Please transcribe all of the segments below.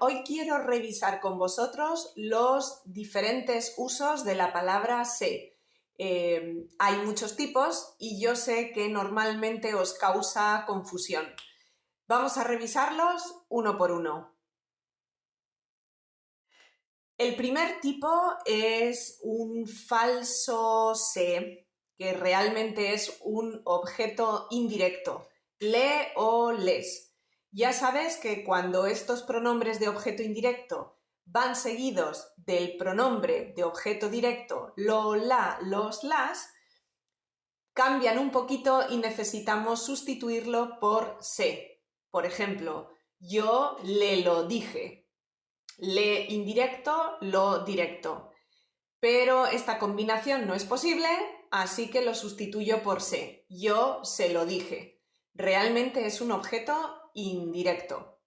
hoy quiero revisar con vosotros los diferentes usos de la palabra sé. Eh, hay muchos tipos y yo sé que normalmente os causa confusión. Vamos a revisarlos uno por uno. El primer tipo es un falso sé, que realmente es un objeto indirecto. Le o les. Ya sabes que cuando estos pronombres de objeto indirecto van seguidos del pronombre de objeto directo lo, la, los, las, cambian un poquito y necesitamos sustituirlo por se. Por ejemplo, yo le lo dije. Le indirecto, lo directo. Pero esta combinación no es posible, así que lo sustituyo por se. Yo se lo dije. Realmente es un objeto indirecto.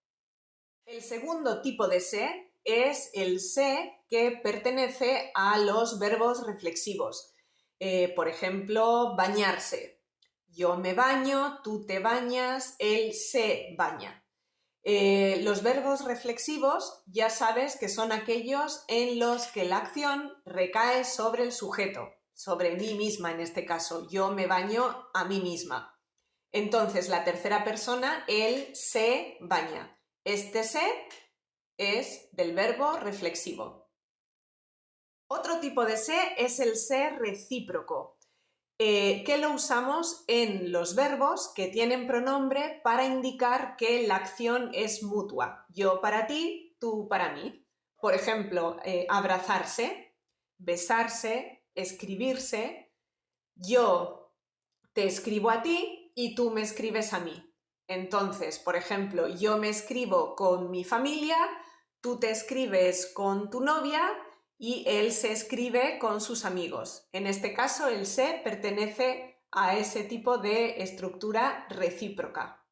El segundo tipo de se es el se que pertenece a los verbos reflexivos. Eh, por ejemplo, bañarse. Yo me baño, tú te bañas, él se baña. Eh, los verbos reflexivos ya sabes que son aquellos en los que la acción recae sobre el sujeto, sobre mí misma en este caso. Yo me baño a mí misma. Entonces, la tercera persona, él se baña. Este se es del verbo reflexivo. Otro tipo de se es el se recíproco. Eh, que lo usamos en los verbos que tienen pronombre para indicar que la acción es mutua. Yo para ti, tú para mí. Por ejemplo, eh, abrazarse, besarse, escribirse. Yo te escribo a ti y tú me escribes a mí. Entonces, por ejemplo, yo me escribo con mi familia, tú te escribes con tu novia y él se escribe con sus amigos. En este caso, el se pertenece a ese tipo de estructura recíproca.